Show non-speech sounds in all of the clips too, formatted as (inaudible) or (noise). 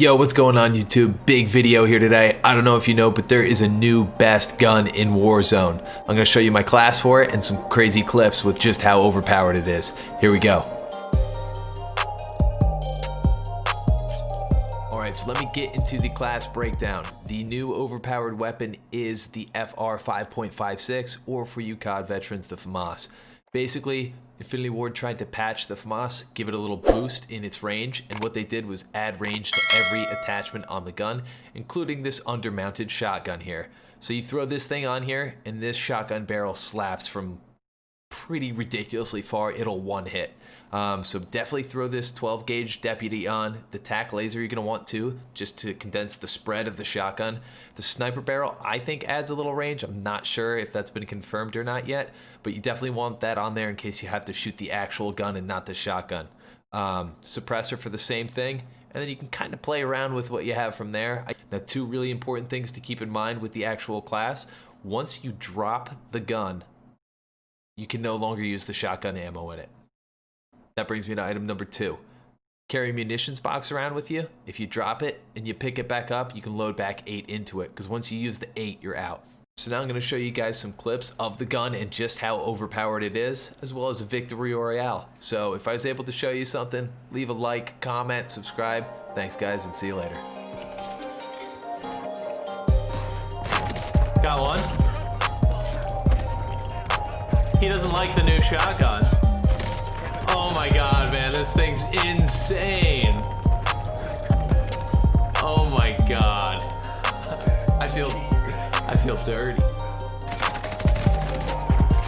Yo, what's going on YouTube? Big video here today. I don't know if you know, but there is a new best gun in Warzone. I'm gonna show you my class for it and some crazy clips with just how overpowered it is. Here we go. Alright, so let me get into the class breakdown. The new overpowered weapon is the FR 5.56, or for you COD veterans, the FAMAS. Basically, Infinity Ward tried to patch the FAMAS, give it a little boost in its range, and what they did was add range to every attachment on the gun, including this undermounted shotgun here. So you throw this thing on here, and this shotgun barrel slaps from pretty ridiculously far. It'll one hit. Um, so definitely throw this 12 gauge deputy on. The Tac Laser you're gonna want to, just to condense the spread of the shotgun. The sniper barrel I think adds a little range. I'm not sure if that's been confirmed or not yet, but you definitely want that on there in case you have to shoot the actual gun and not the shotgun. Um, suppressor for the same thing, and then you can kind of play around with what you have from there. Now, two really important things to keep in mind with the actual class. Once you drop the gun, you can no longer use the shotgun ammo in it. That brings me to item number two. Carry munitions box around with you. If you drop it and you pick it back up, you can load back eight into it because once you use the eight, you're out. So now I'm going to show you guys some clips of the gun and just how overpowered it is, as well as a victory royale. So if I was able to show you something, leave a like, comment, subscribe. Thanks guys and see you later. Got one. He doesn't like the new shotgun. Oh my god, man, this thing's insane. Oh my god. I feel I feel dirty.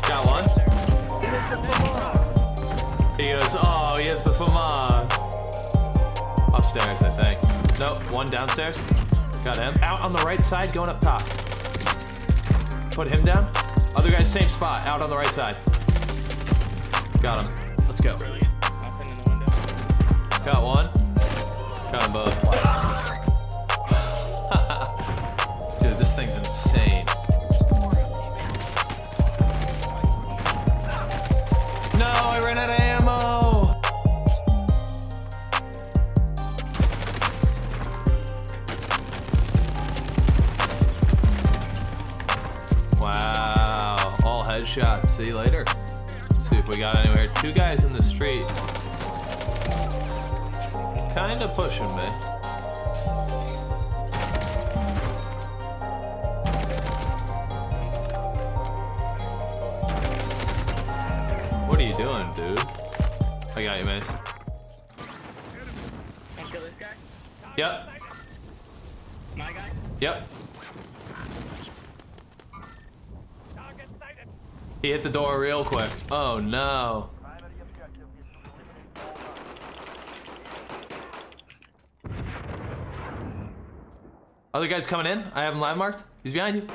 Got one. He goes, oh, he has the FAMAS. Upstairs, I think. Nope, one downstairs. Got him. Out on the right side, going up top. Put him down. Other guys, same spot, out on the right side. Got him. Let's go. Got one. Got them both. Headshots. See you later. See if we got anywhere. Two guys in the street. Kinda pushing me. What are you doing, dude? I got you, Mace. Wanna kill this guy? Yep. My guy? Yep. He hit the door real quick. Oh no. Other guy's coming in. I have him live marked. He's behind you.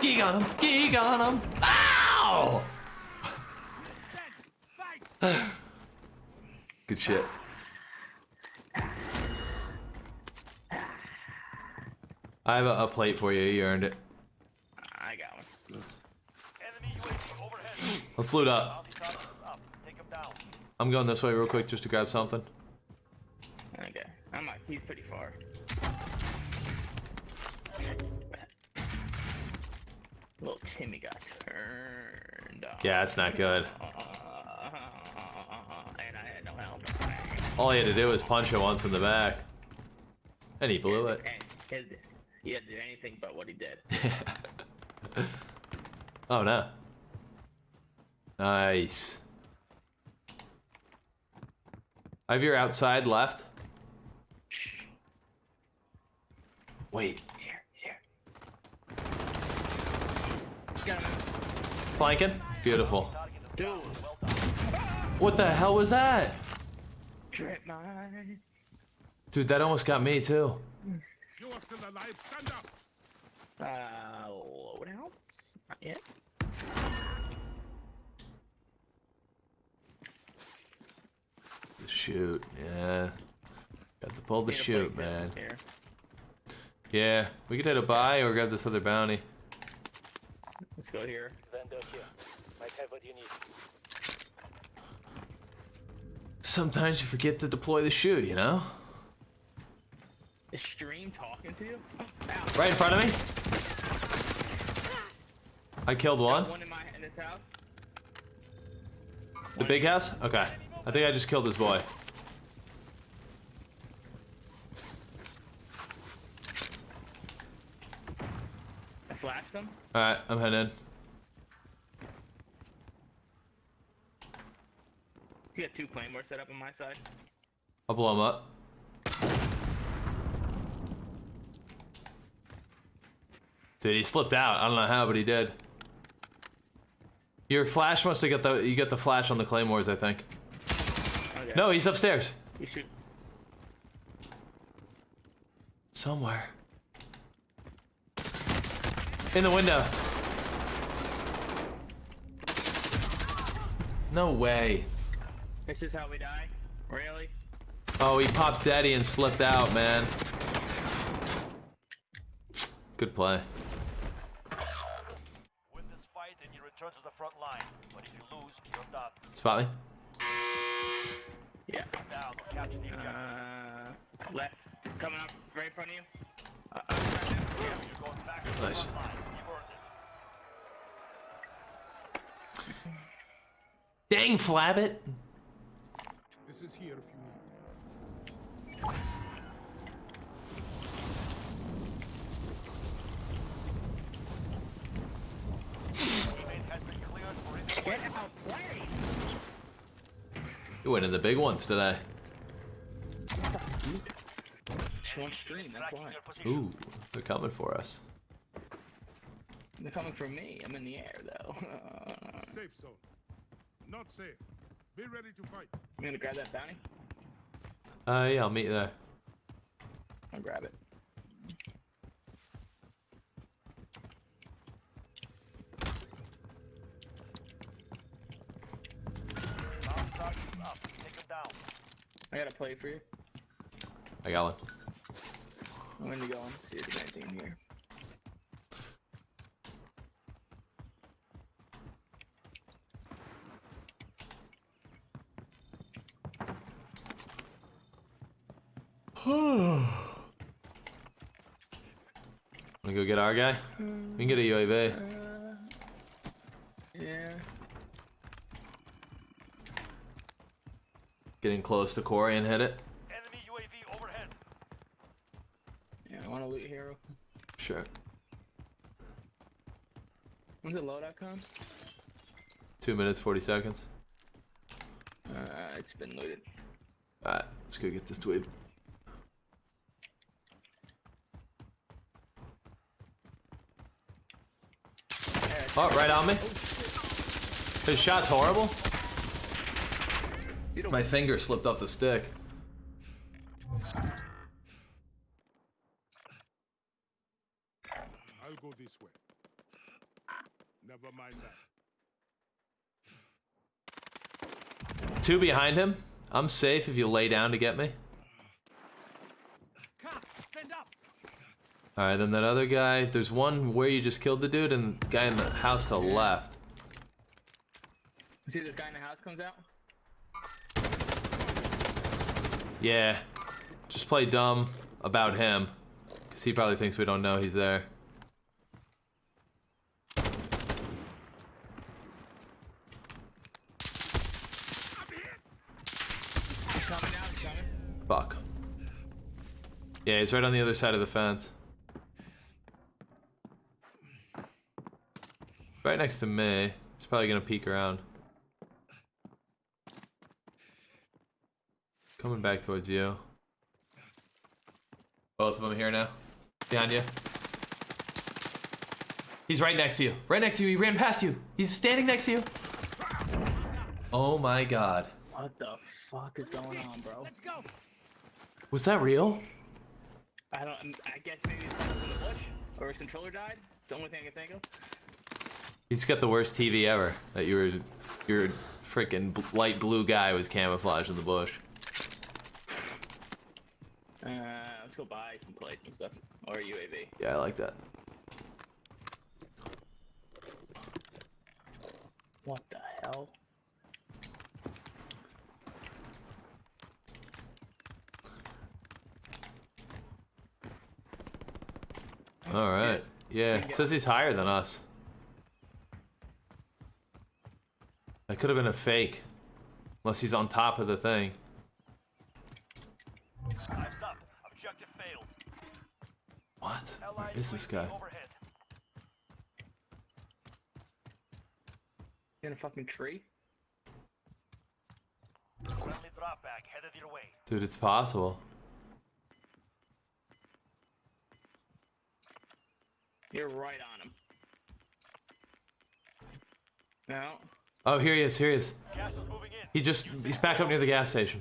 Geek on him. Geek on him. Ow! (laughs) Good shit. I have a, a plate for you. You earned it. I got one. Let's loot up. I'm going this way real quick just to grab something. Okay. I'm like, he's pretty far. Little Timmy got turned on. Yeah, it's not good. Uh, and I had no. All he had to do was punch him once in the back. And he blew it. He didn't do anything but what he did. (laughs) oh no. Nice. I have your outside left. Wait. Here, here. Flanking? Beautiful. What the hell was that? Dude, that almost got me too. You are still alive. Stand up. Uh, loadouts? Not yet. The chute, yeah. Got to pull the Need a chute, man. Yeah, we could hit a buy or grab this other bounty. Let's go here. Vendor here. Might have what you need. Sometimes you forget to deploy the chute, you know? Is stream talking to you? Ow. Right in front of me. I killed one. One in my in this house. The big house? Okay. I think I just killed this boy. I flashed him. Alright, I'm heading in. You got two claymores set up on my side. I'll blow him up. Dude, he slipped out. I don't know how, but he did. Your flash must have got the you got the flash on the claymores, I think. Okay. No, he's upstairs. You should. Somewhere. In the window. No way. This is how we die. Really? Oh, he popped daddy and slipped out, man. Good play. Win this fight and you return to the front line. But if you lose, you're done. Spot me. Yeah. Down, capture the. Uh, left. Coming up right in front of you. Uh, right there. yeah. You're going back to the Nice. front line. You've earned it. Dang, Flabbit. This is here if you need. Teammate has been cleared for in Get out, play. You winning the big ones today. Stream. That's tracking why. your position. Ooh, they're coming for us. They're coming for me. I'm in the air though. (laughs) Safe zone. Not safe. Be ready to fight. I'm gonna grab that bounty. Uh, yeah, I'll meet you there. I'll grab it. Down. I got a play for you. I got one. I'm gonna go and see if there's anything in here. (sighs) Wanna go get our guy? We can get a UAV. Uh, yeah. Getting close to Corey and hit it. Enemy UAV overhead. Yeah, I want to loot hero. Sure. When's the loadout come? Two minutes, 40 seconds. Uh, it's been looted. Alright, let's go get this dweeb. Oh, right on me. His shot's horrible. You don't My finger slipped off the stick. I'll go this way. Never mind that. Two behind him. I'm safe if you lay down to get me. Alright, then that other guy, there's one where you just killed the dude and the guy in the house to the left. see this guy in the house comes out. Yeah. Just play dumb about him. Because he probably thinks we don't know he's there. Fuck. Yeah, he's right on the other side of the fence. Right next to me. He's probably gonna peek around. Coming back towards you. Both of them here now. Behind you. He's right next to you. Right next to you. He ran past you. He's standing next to you. Oh my god. What the fuck is going on, bro? Let's go. Was that real? I don't. I guess maybe it's in the bush or his controller died. It's the only thing I can think of. He's got the worst TV ever. That you were, your freaking light blue guy was camouflaged in the bush. Uh, let's go buy some plates and stuff or a UAV. Yeah, I like that. What the hell? All right. Yeah, it says he's higher than us. That could have been a fake. Unless he's on top of the thing. Where Allied this guy? In a fucking tree? Drop back headed your way. Dude, it's possible. You're right on him. No. Oh, here he is, here he is. Gas is moving in. He just, he's back up near the gas station.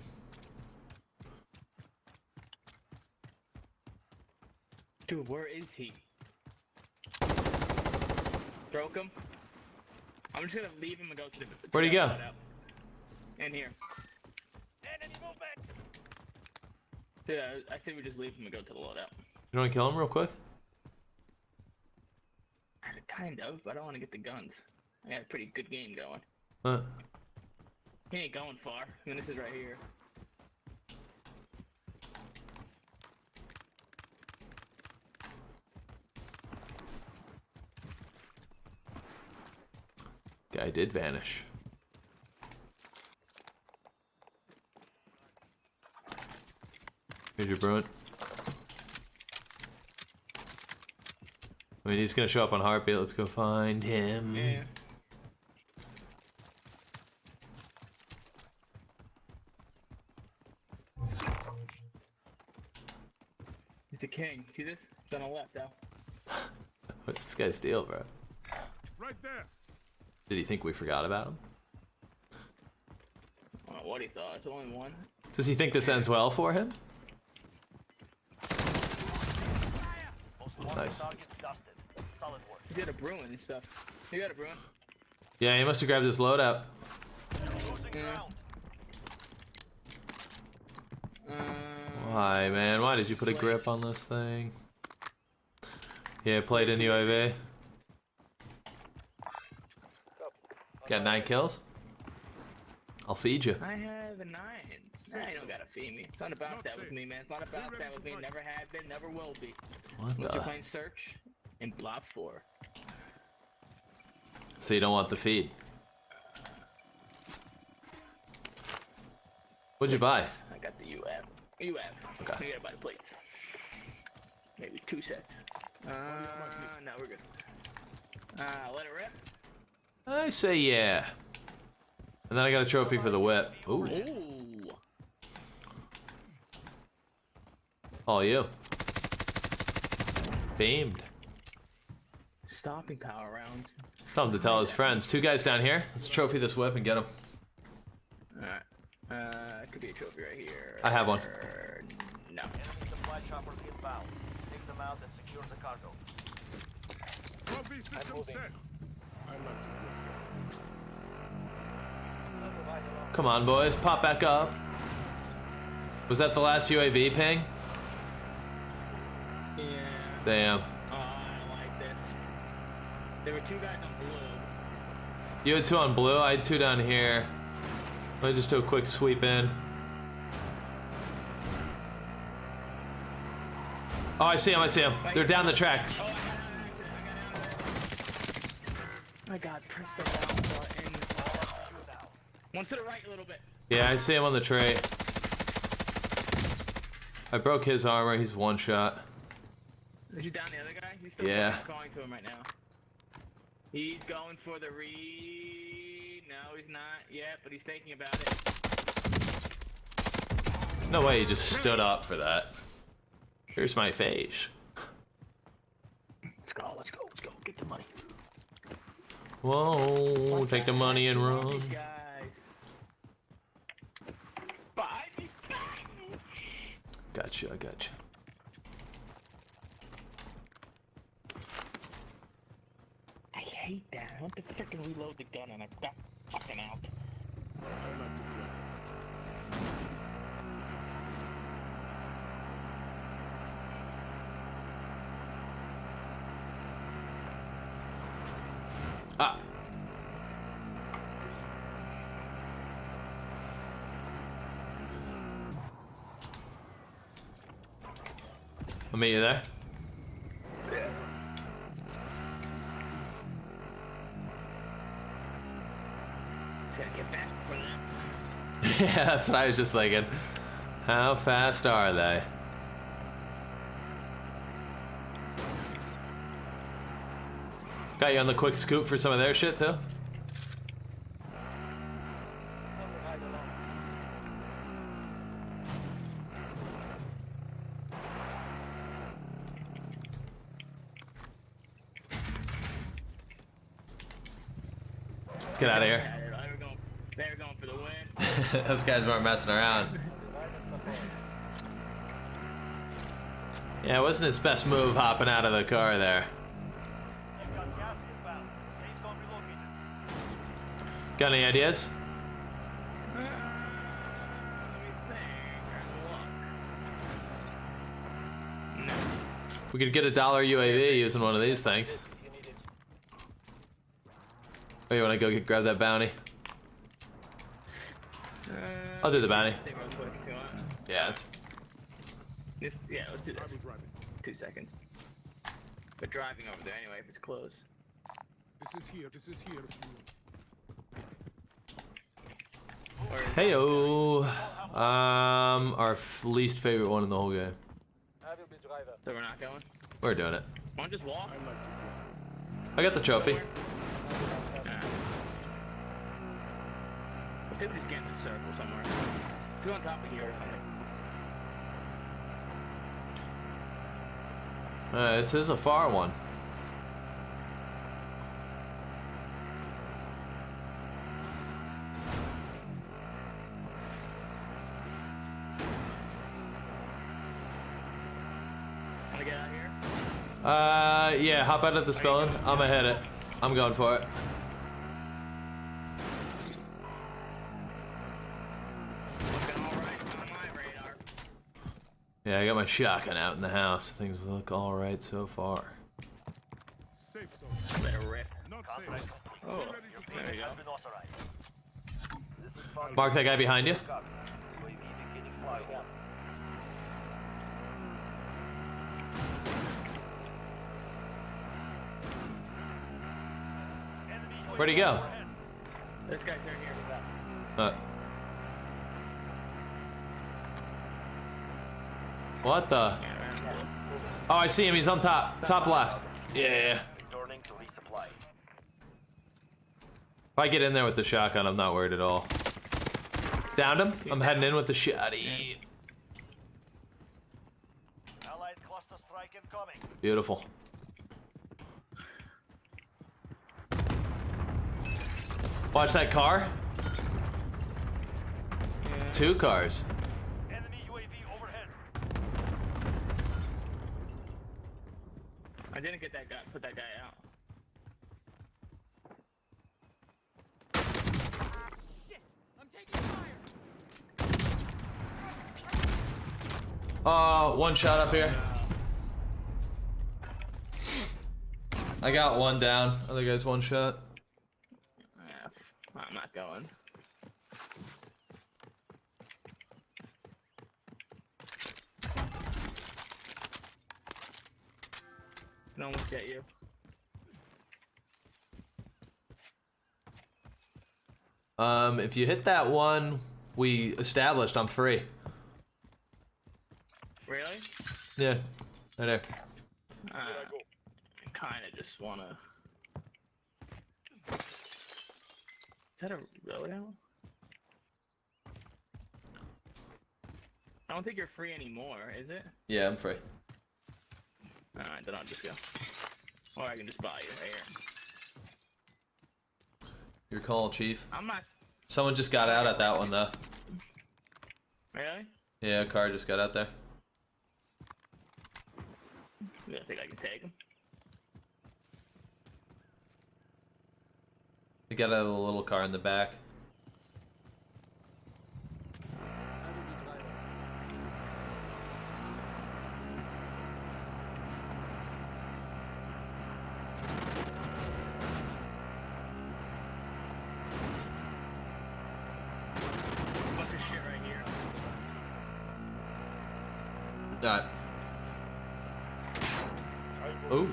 Dude, where is he? Broke him. I'm just gonna leave him and go to the. to Where'd he go? loadout. In here. Enemy movement. Dude, I, I say we just leave him and go to the loadout. You want to kill him real quick? Uh, kind of, but I don't want to get the guns. I got a pretty good game going. Huh. He ain't going far. I mean, this is right here. Guy did vanish. Here's your Bruin. I mean, he's gonna show up on Heartbeat. Let's go find him. Yeah. He's the king. See this? It's on the left, though. (laughs) What's this guy's deal, bro? Did he think we forgot about him? I don't know what he thought. It's only one. Does he think this ends well for him? Nice. targets dusted. Solid work. He got a Bruin and stuff. You got a Bruin? Yeah, he must have grabbed his loadout. Yeah. Uh, Why, man? Why did you put a grip on this thing? Yeah, played in the UAV. Got nine kills? I'll feed you. I have a nine. Nah, you don't gotta feed me. It's not about that with me, man. It's not about that with me. Never had been, never will be. What Unless you're the? playing Search and Blob 4. So you don't want the feed? What'd you buy? I got the UF. UF. Okay. You gotta buy the plates. Maybe two sets. Uh, no, we're good. Uh, let it rip. I say yeah. And then I got a trophy for the whip. Ooh, Ooh. all you. Famed. Stopping power round. Tell him to tell his friends. Two guys down here. Let's trophy this whip and get him. Alright. Uh, it could be a trophy right here. I have one. No. Enemy supply choppers inbound. Takes them out and secures the cargo. Trophy system set. I like to drop. Come on, boys. Pop back up. Was that the last UAV ping? Yeah. Damn. Oh, I don't like this. There were two guys on blue. You had two on blue. I had two down here. Let me just do a quick sweep in. Oh, I see him. I see him. They're down the track. Oh, I got out. I got press the down button. One to the right a little bit. Yeah, I see him on the tray. I broke his armor. He's one shot. He down the other guy? He's still Yeah. calling to him right now. He's going for the read. No, he's not yet, but he's thinking about it. No way he just stood up for that. Here's my face. Let's go, let's go, let's go. Get the money. Whoa, take the money and run. These guys. Behind me, behind me. Gotcha, I gotcha. I hate that. I want to freaking reload the gun and I got fucking out. I'll meet you there. Yeah. (laughs) yeah, that's what I was just thinking. How fast are they? Got you on the quick scoop for some of their shit, too? Were going, for the win. (laughs) Those guys weren't messing around. Yeah, it wasn't his best move hopping out of the car there. Got any ideas? We could get a dollar UAV using one of these things. Oh, you want to go get, grab that bounty? I'll do the bounty. think real quick if you want. Yeah, it's Just, yeah, let's do this. I will drive it. Two seconds. But driving over there anyway if it's close. This is here. This is here. Or is- heyo. Um, our least favorite one in the whole game. I will be driver. So we're not going? We're doing it. Why don't just walk? I like to drive. I got the trophy. Nah. If they would just get in a circle somewhere. If on top of here or something. Uh, this is a far one. Wanna get out of here? Uh, yeah, hop out of the building. I'm gonna hit it. I'm going for it. Looking alright on my radar. Yeah, I got my shotgun out in the house. Things look alright so far. Safe zone. Not safe. Oh, Be ready to there you go. been authorized. This is Fox Mark that guy behind you. Copy. UAV beginning flight. Enemy UAV Where'd he go? This guy's right here. Uh. What the? Oh, I see him. He's on top. Top left. Yeah. If I get in there with the shotgun, I'm not worried at all. Downed him. I'm heading in with the shotty. Beautiful. Watch that car. Two cars. Enemy UAV overhead. I didn't get that guy, put that guy out. Uh, one shot up here. I got one down. Other guy's one shot. Um, if you hit that one, we established I'm free. Really? Yeah, right there. Uh, I kind of just wanna. Is that a real ammo? I don't think you're free anymore, is it? Yeah, I'm free. Alright, then I'll just go. Or I can just buy you right here. Your call, chief. I'm not. Someone just got out at that one though. Really? Yeah, a car just got out there. You don't think I can take him? They got a little car in the back. Bunch of shit right here. Ooh.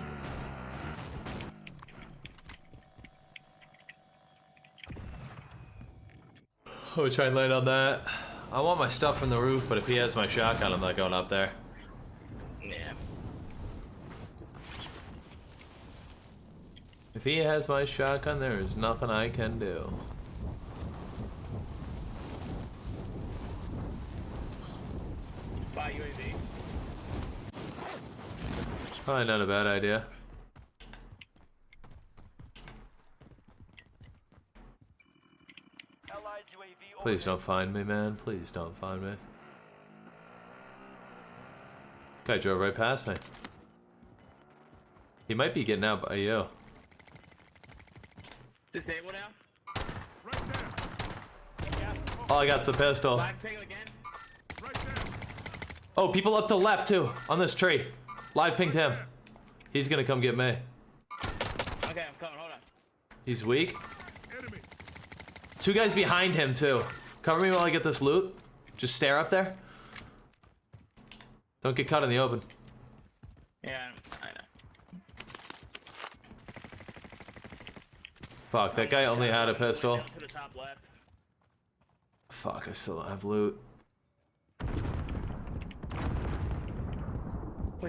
Oh, try and land on that. I want my stuff from the roof, but if he has my shotgun, I'm not going up there. Yeah. If he has my shotgun, there is nothing I can do. Spy UAV. Probably not a bad idea. Please don't find me, man. Please don't find me. Guy drove right past me. He might be getting out by you. Disable now. Right there. All I got's the pistol. Live ping again. Right there. Oh, people up to left too, on this tree. Live pinged him. He's gonna come get me. Okay, I'm coming. Hold on. He's weak. Enemy. Two guys behind him too. Cover me while I get this loot. Just stare up there. Don't get caught in the open. Yeah, I know. Fuck, that guy only had a pistol. To the top left. Fuck, I still don't have loot.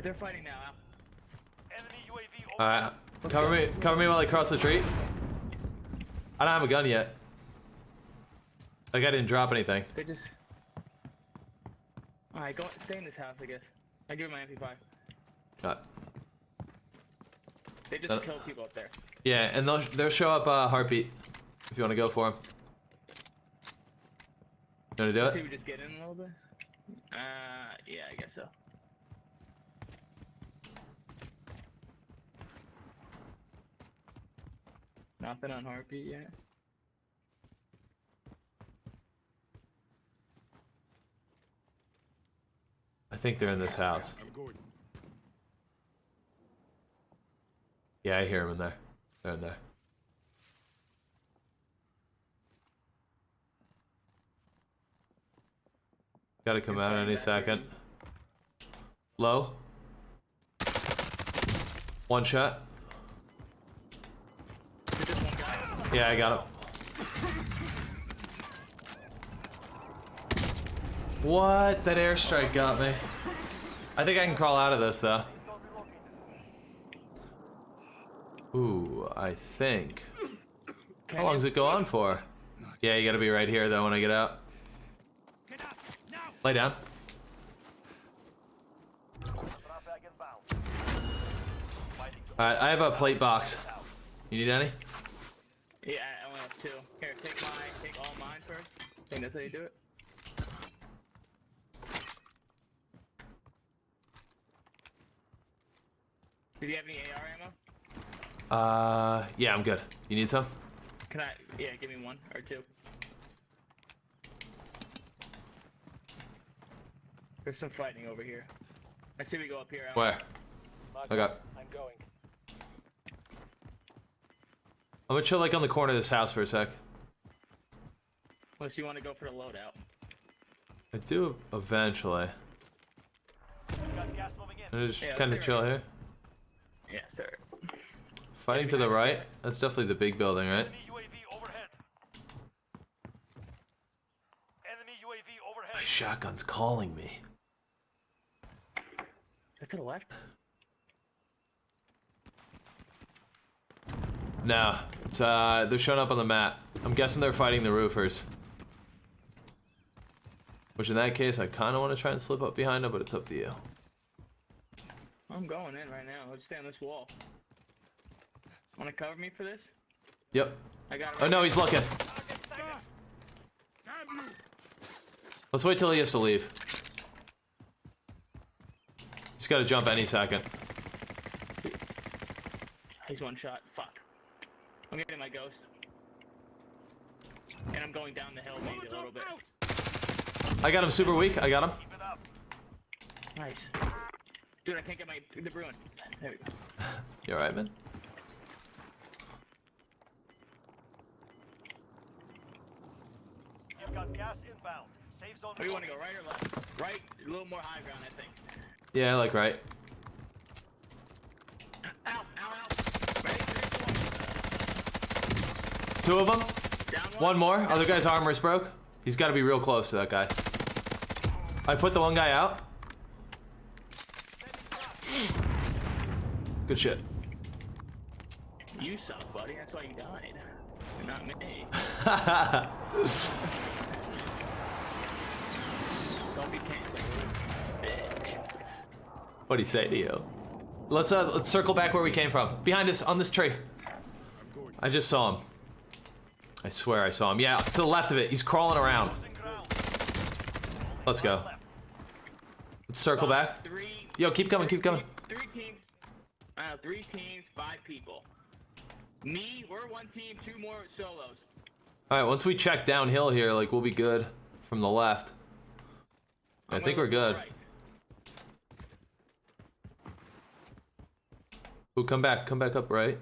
They're fighting now. Enemy UAV. Alright, cover me, cover me while I cross the street. I don't have a gun yet. Like I didn't drop anything. They just. Alright, go stay in this house, I guess. I give you my MP5. Uh, They just Uh, kill people up there. yeah, and they'll they'll show up uh, heartbeat if you want to go for him. You want to do See, it? we just get in a little bit. Uh, yeah, I guess so. Nothing on heartbeat yet. I think they're in this house. I'm going. Yeah, I hear them in there. They're in there. Gotta come out any second. Low. One shot. There's just one guy. Yeah, I got him. What? That airstrike got me. I think I can crawl out of this though. Ooh, I think. How long does it go on for? Yeah, you gotta be right here though when I get out. Lay down. Alright, I have a plate box. You need any? Yeah, I only have two. Here, take my, take all mine first. Think that's how you do it. Did you have any AR ammo? Uh, yeah, I'm good. You need some? Can I? Yeah, give me one or two. There's some fighting over here. I see we go up here. Al. Where? Mark I got- I'm going. I'm gonna chill like on the corner of this house for a sec. Unless you want to go for a loadout. I do eventually. got gas moving in. I'm just Yeah, kind of chill go here. Yeah, sir. Fighting to the right? That's definitely the big building, right? Enemy UAV overhead. Enemy UAV overhead. My shotgun's calling me. Is to the left? No, it's uh, they're showing up on the map. I'm guessing they're fighting the roofers. Which in that case, I kind of want to try and slip up behind him, but it's up to you. I'm going in right now. Let's stay on this wall. Want to cover me for this? Yep. I got. it Oh no, he's looking. Let's wait till he has to leave. He's got to jump any second. He's one shot. Fuck. I'm getting my ghost. And I'm going down the hill maybe a little bit. I got him super weak. I got him. Keep it up. Nice. Dude, I can't get my the Bruin. There we go. You alright, man? You've got gas inbound. Safe zone. Where do you want to go, right or left? Right, a little more high ground, I think. Yeah, I like right. Ow, ow, ow. Ready, three, two, Two of them. one. One more. Other guy's armor's broke. He's got to be real close to that guy. I put the one guy out. Good shit. You suck, buddy. That's why you died. Not me. Don't be canceling. Bitch. What'd he say to you? Let's uh, let's circle back where we came from. Behind us, on this tree. I just saw him. I swear I saw him. Yeah, to the left of it. He's crawling around. Let's go. Circle back. Three. Yo, keep coming, keep coming. Three, teams. Uh, three teams, five people. Me, we're one team, two more solos. All right, once we check downhill here, like we'll be good from the left. I think we're good. right. Ooh, come back, come back up right.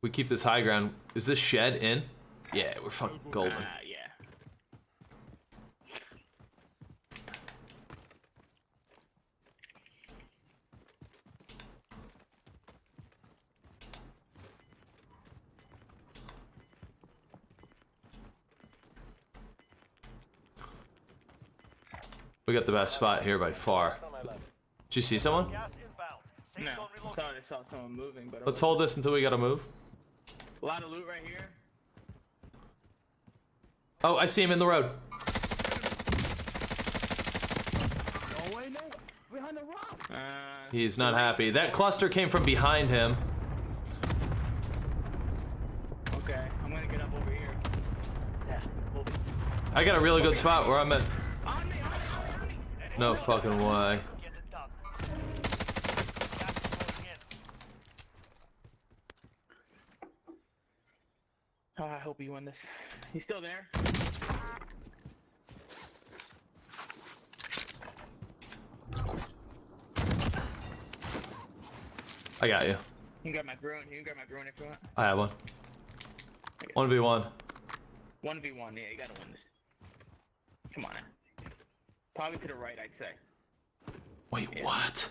We keep this high ground. Is this shed in? Yeah, we're fucking golden. Ah, yeah. We got the best spot here by far. On my left. Did you see someone? Gas inbound. Safe No, I thought I saw someone moving, but Let's hold this until we gotta move. a lot of loot right here. Oh, I see him in the road. Wait, no, behind the rock. Uh, He's not happy. That cluster came from behind him. okay, I'm gonna get up over here. Yeah, we'll be. I got a really good spot where I'm at. No fucking way. Get it done. Gas is closing in. Oh, I hope you win this. He's still there. I got you. You can grab my drone. You can grab my drone if you want. I have one. 1v1. One v one. Yeah, you gotta win this. Come on. Now. Probably to the right, I'd say. Wait, what?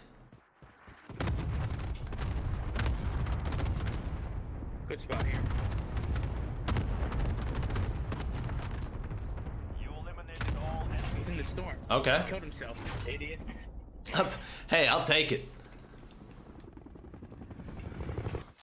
Good spot here. You eliminated all enemies. He's in the storm. Okay. Killed himself. Idiot. (laughs) hey, I'll take it.